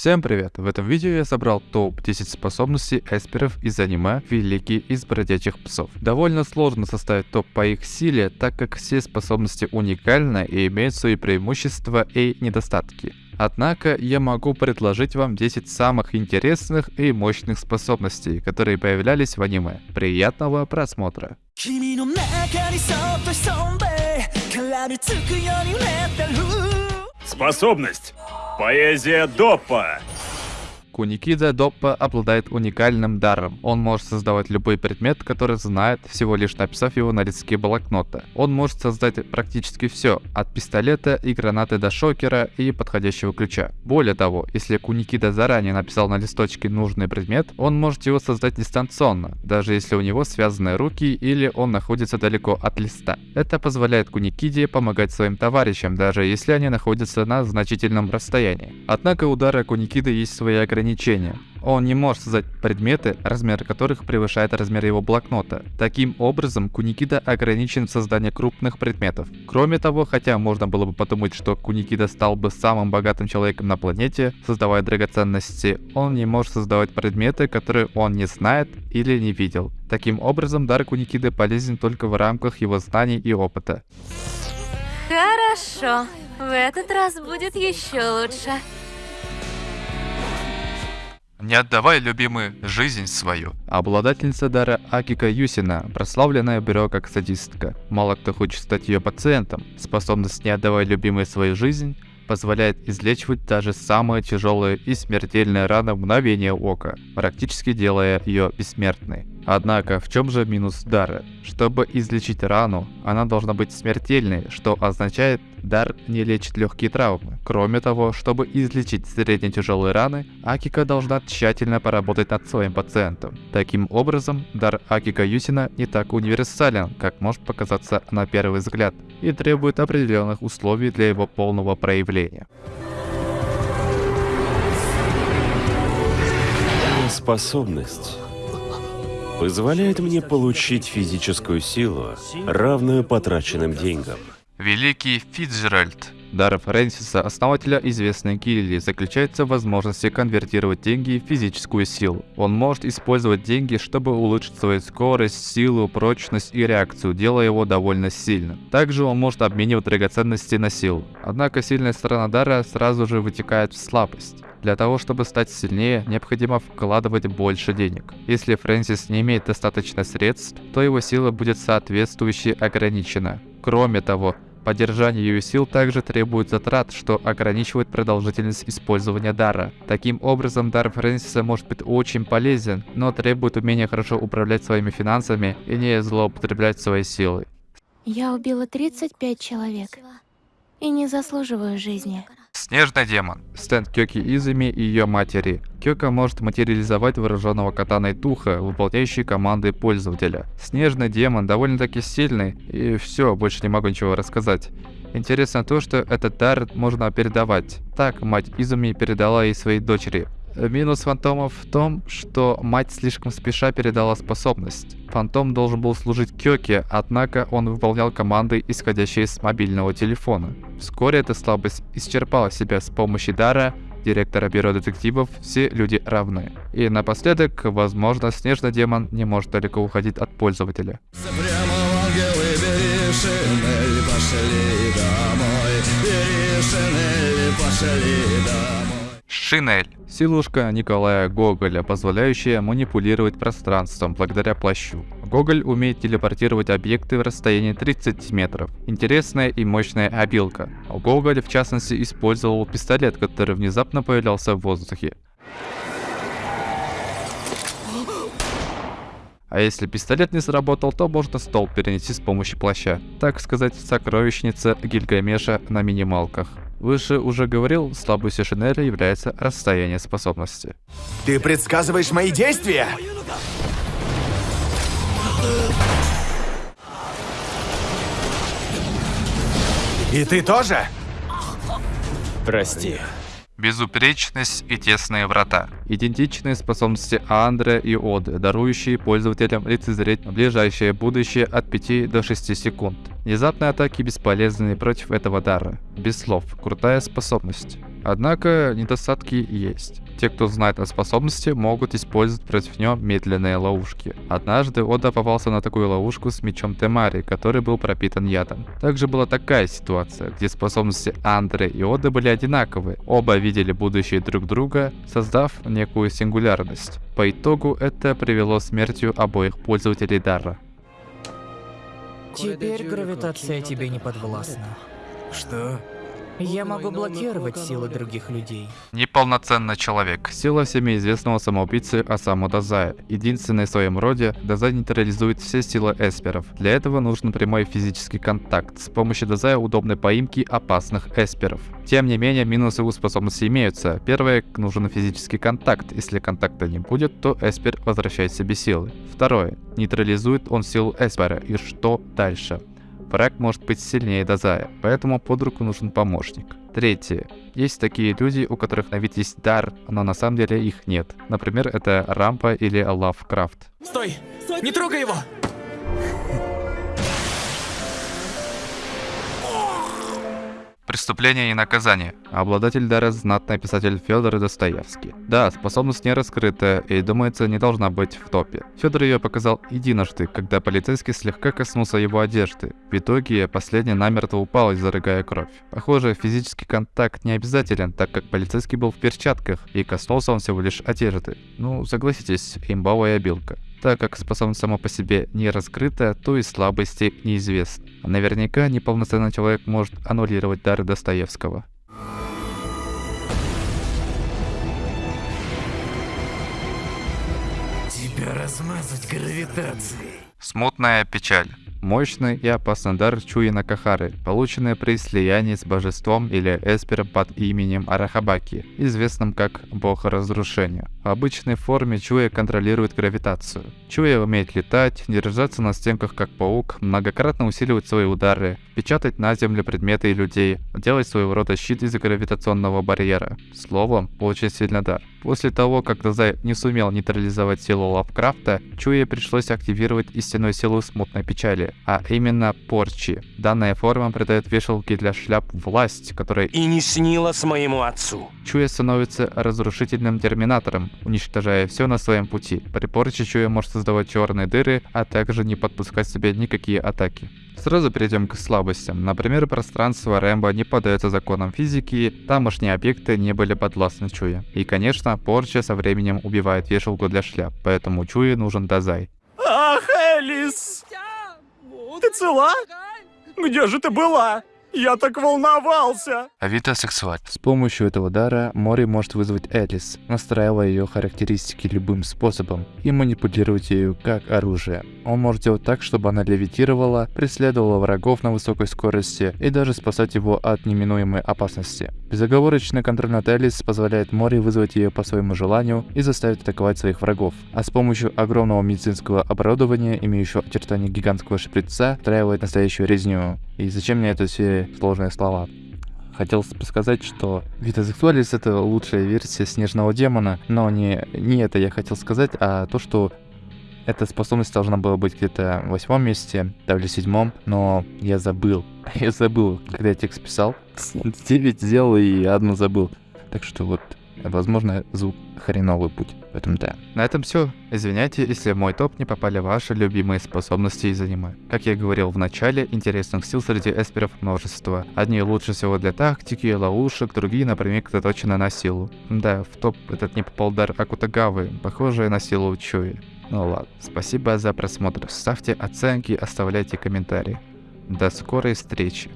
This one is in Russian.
Всем привет! В этом видео я собрал топ-10 способностей эсперов из аниме «Великие из бродячих псов». Довольно сложно составить топ по их силе, так как все способности уникальны и имеют свои преимущества и недостатки. Однако я могу предложить вам 10 самых интересных и мощных способностей, которые появлялись в аниме. Приятного просмотра! Способность Поэзия Доппа. Куникида Доппа обладает уникальным даром. Он может создавать любой предмет, который знает, всего лишь написав его на листке блокнота. Он может создать практически все, от пистолета и гранаты до шокера и подходящего ключа. Более того, если Куникида заранее написал на листочке нужный предмет, он может его создать дистанционно, даже если у него связаны руки или он находится далеко от листа. Это позволяет Куникиде помогать своим товарищам, даже если они находятся на значительном расстоянии. Однако у дара Куникиды есть свои ограничения. Он не может создать предметы, размер которых превышает размер его блокнота. Таким образом, Куникида ограничен в создании крупных предметов. Кроме того, хотя можно было бы подумать, что Куникида стал бы самым богатым человеком на планете, создавая драгоценности, он не может создавать предметы, которые он не знает или не видел. Таким образом, дар Куникиды полезен только в рамках его знаний и опыта. Хорошо. В этот раз будет еще лучше. Не отдавай, любимый, жизнь свою. Обладательница дара Акика Юсина, прославленная бюро как садистка. Мало кто хочет стать ее пациентом. Способность не отдавай, любимой, свою жизнь позволяет излечивать даже самые тяжелые и смертельные раны в мгновение ока, практически делая ее бессмертной. Однако, в чем же минус дара? Чтобы излечить рану, она должна быть смертельной, что означает, дар не лечит легкие травмы. Кроме того, чтобы излечить средне-тяжелые раны, Акика должна тщательно поработать над своим пациентом. Таким образом, дар Акика Юсина не так универсален, как может показаться на первый взгляд, и требует определенных условий для его полного проявления. Способность позволяет мне получить физическую силу, равную потраченным деньгам. Великий Фицджеральд. Дар Фрэнсиса, основателя известной гильдии, заключается в возможности конвертировать деньги в физическую силу. Он может использовать деньги, чтобы улучшить свою скорость, силу, прочность и реакцию, делая его довольно сильным. Также он может обменивать драгоценности на силу. Однако сильная сторона дара сразу же вытекает в слабость. Для того, чтобы стать сильнее, необходимо вкладывать больше денег. Если Фрэнсис не имеет достаточно средств, то его сила будет соответствующе ограничена. Кроме того, Поддержание ее сил также требует затрат, что ограничивает продолжительность использования дара. Таким образом, дар Фрэнсиса может быть очень полезен, но требует умения хорошо управлять своими финансами и не злоупотреблять своей силой. Я убила 35 человек и не заслуживаю жизни. Снежный демон. Стенд Кёки Изуми и ее матери. Кёка может материализовать вооруженного катаной Туха, выполняющий команды пользователя. Снежный демон довольно-таки сильный, и все, больше не могу ничего рассказать. Интересно то, что этот дар можно передавать. Так мать Изуми передала ей своей дочери. Минус фантомов в том, что мать слишком спеша передала способность. Фантом должен был служить Кёке, однако он выполнял команды, исходящие с мобильного телефона. Вскоре эта слабость исчерпала себя с помощью дара директора бюро детективов «Все люди равны». И напоследок, возможно, снежный демон не может далеко уходить от пользователя. Пошли домой пошли домой Шинель. Силушка Николая Гоголя, позволяющая манипулировать пространством благодаря плащу. Гоголь умеет телепортировать объекты в расстоянии 30 метров. Интересная и мощная обилка. Гоголь в частности использовал пистолет, который внезапно появлялся в воздухе. А если пистолет не сработал, то можно стол перенести с помощью плаща. Так сказать, сокровищница Гильгамеша на минималках. Выше уже говорил, слабостью Шинеля является расстояние способности. Ты предсказываешь мои действия? И ты тоже? Прости. Безупречность и тесные врата. Идентичные способности Андре и Оды, дарующие пользователям лицезреть ближайшее будущее от 5 до 6 секунд. Внезапные атаки бесполезны против этого дара. Без слов. Крутая способность. Однако недостатки есть. Те, кто знает о способности, могут использовать против него медленные ловушки. Однажды Ода попался на такую ловушку с мечом Темари, который был пропитан ядом. Также была такая ситуация, где способности Андре и Оды были одинаковые. Оба видели будущее друг друга, создав некую сингулярность. По итогу это привело к смертью обоих пользователей дара. Теперь гравитация тебе не подвластна. Что? Я могу блокировать силы других людей. Неполноценный человек. Сила всеми известного самоубийцы Осаму Дазая. Единственный в своем роде, Дазай нейтрализует все силы эсперов. Для этого нужен прямой физический контакт. С помощью Дазая удобной поимки опасных эсперов. Тем не менее, минусы у способности имеются. Первое, нужен физический контакт. Если контакта не будет, то эспер возвращает себе силы. Второе, нейтрализует он силу эспера. И что дальше? Враг может быть сильнее Дазая, поэтому под руку нужен помощник. Третье. Есть такие люди, у которых на вид есть дар, но на самом деле их нет. Например, это Рампа или Лавкрафт. Стой! Не трогай его! Преступление и наказание. Обладатель дара знатный писатель Федор Достоевский. Да, способность не раскрыта и, думается, не должна быть в топе. Федор ее показал единожды, когда полицейский слегка коснулся его одежды. В итоге последний намертво упал, изрыгая кровь. Похоже, физический контакт не обязателен, так как полицейский был в перчатках и коснулся он всего лишь одежды. Ну, согласитесь, имбовая обилка. Так как способность сама по себе не раскрыта, то и слабости неизвестны. Наверняка неполноценный человек может аннулировать дары Достоевского. Тебя размазать гравитацией. Смутная печаль. Мощный и опасный дар Чуи Накахары, полученный при слиянии с божеством или эспером под именем Арахабаки, известным как бог разрушения. В обычной форме Чуя контролирует гравитацию. Чуя умеет летать, держаться на стенках как паук, многократно усиливать свои удары, печатать на землю предметы и людей, делать своего рода щит из гравитационного барьера. Словом, очень сильный дар. После того, как Дазай не сумел нейтрализовать силу Лавкрафта, Чуе пришлось активировать истинную силу смутной печали, а именно порчи. Данная форма придает вешалке для шляп власть, которая И не снилось моему отцу. Чуя становится разрушительным терминатором, уничтожая все на своем пути. При порче Чуя может создавать черные дыры, а также не подпускать себе никакие атаки. Сразу перейдем к слабостям. Например, пространство Рэмбо не поддается законам физики, тамошние объекты не были подвластны Чуе. И, конечно, порча со временем убивает вешалку для шляп, поэтому Чуе нужен Дазай. Ах, Элис! Ты цела? Где же ты была? Я так волновался! Авито сексуаль. С помощью этого дара Мори может вызвать Элис, настраивая ее характеристики любым способом и манипулировать ею как оружие. Он может делать так, чтобы она левитировала, преследовала врагов на высокой скорости и даже спасать его от неминуемой опасности. Безоговорочный контроль над Элис позволяет Мори вызвать ее по своему желанию и заставить атаковать своих врагов. А с помощью огромного медицинского оборудования, имеющего очертания гигантского шприца, устраивает настоящую резню. И зачем мне это все сложные слова? Хотел сказать, что Sexualis это лучшая версия снежного демона, но не, не это я хотел сказать, а то, что эта способность должна была быть где-то в восьмом месте, да или седьмом, но я забыл. Я забыл, когда я текст писал. Девять сделал и одну забыл. Так что вот, возможно, звук хреновый путь. Поэтому да. На этом все. Извиняйте, если в мой топ не попали ваши любимые способности из аниме. Как я говорил в начале, интересных сил среди эсперов множество. Одни лучше всего для тактики и ловушек, другие, например, заточены на силу. Да, в топ этот не попал дар Акутагавы, похожий на силу Чуи. Ну ладно, спасибо за просмотр. Ставьте оценки, оставляйте комментарии. До скорой встречи.